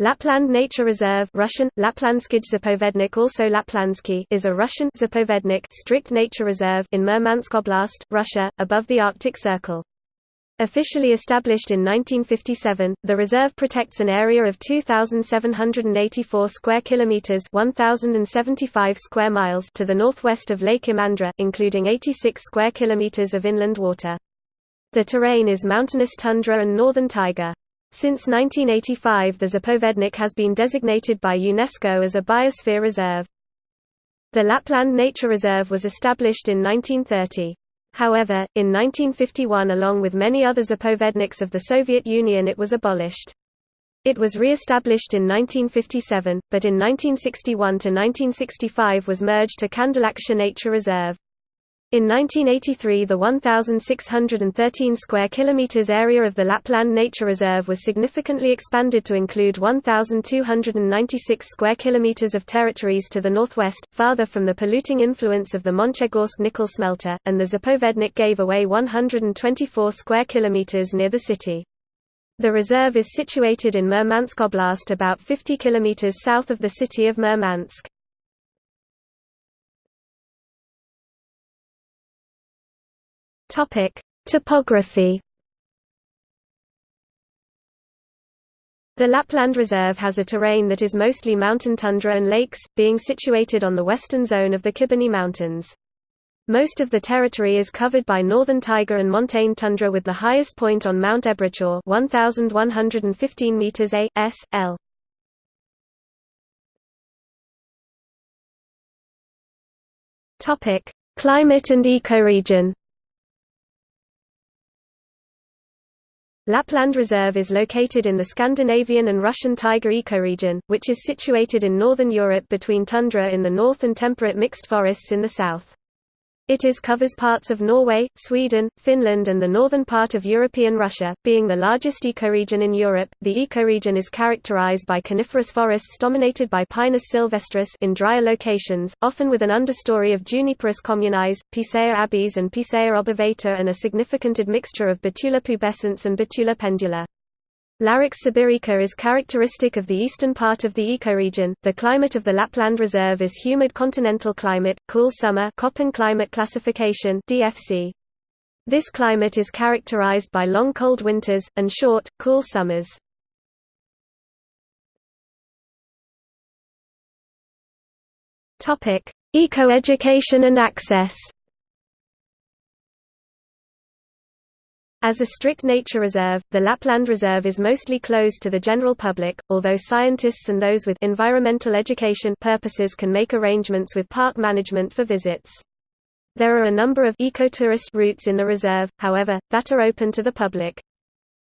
Lapland Nature Reserve Russian, Zapovednik also Laplansky is a Russian Zapovednik strict nature reserve in Murmansk Oblast, Russia, above the Arctic Circle. Officially established in 1957, the reserve protects an area of 2784 square kilometers, 1075 square miles to the northwest of Lake Imandra, including 86 square kilometers of inland water. The terrain is mountainous tundra and northern taiga. Since 1985 the Zapovednik has been designated by UNESCO as a biosphere reserve. The Lapland Nature Reserve was established in 1930. However, in 1951 along with many other Zapovedniks of the Soviet Union it was abolished. It was re-established in 1957, but in 1961–1965 was merged to Kandalaksha Nature Reserve. In 1983 the 1,613 square kilometers area of the Lapland Nature Reserve was significantly expanded to include 1,296 square kilometers of territories to the northwest, farther from the polluting influence of the Monchegorsk nickel smelter, and the Zapovednik gave away 124 square kilometers near the city. The reserve is situated in Murmansk Oblast about 50 kilometers south of the city of Murmansk. Topic: Topography. The Lapland Reserve has a terrain that is mostly mountain tundra and lakes, being situated on the western zone of the Khibiny Mountains. Most of the territory is covered by northern taiga and montane tundra with the highest point on Mount Ebruchorr 1115 meters A S L. Topic: Climate and ecoregion. Lapland Reserve is located in the Scandinavian and Russian taiga ecoregion, which is situated in northern Europe between tundra in the north and temperate mixed forests in the south. It is covers parts of Norway, Sweden, Finland and the northern part of European Russia, being the largest ecoregion in Europe. The ecoregion is characterized by coniferous forests dominated by Pinus sylvestris in drier locations, often with an understory of Juniperus communis, Picea abies and Picea obovata and a significant admixture of Betula pubescens and Betula pendula. Larix sibirica is characteristic of the eastern part of the ecoregion. The climate of the Lapland Reserve is humid continental climate, cool summer Köppen climate classification (DFC). This climate is characterized by long cold winters and short, cool summers. Topic: Ecoeducation and access. As a strict nature reserve, the Lapland Reserve is mostly closed to the general public, although scientists and those with environmental education purposes can make arrangements with park management for visits. There are a number of ecotourist routes in the reserve, however, that are open to the public.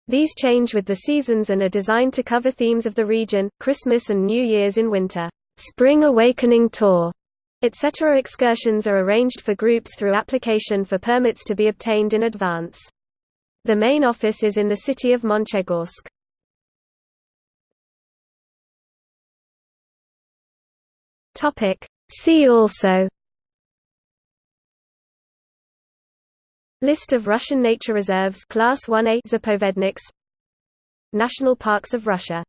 These change with the seasons and are designed to cover themes of the region, Christmas and New Year's in winter. Spring Awakening Tour, etc. Excursions are arranged for groups through application for permits to be obtained in advance. The main office is in the city of Monchegorsk. See also. List of Russian nature reserves Class 1A Zapovedniks. National Parks of Russia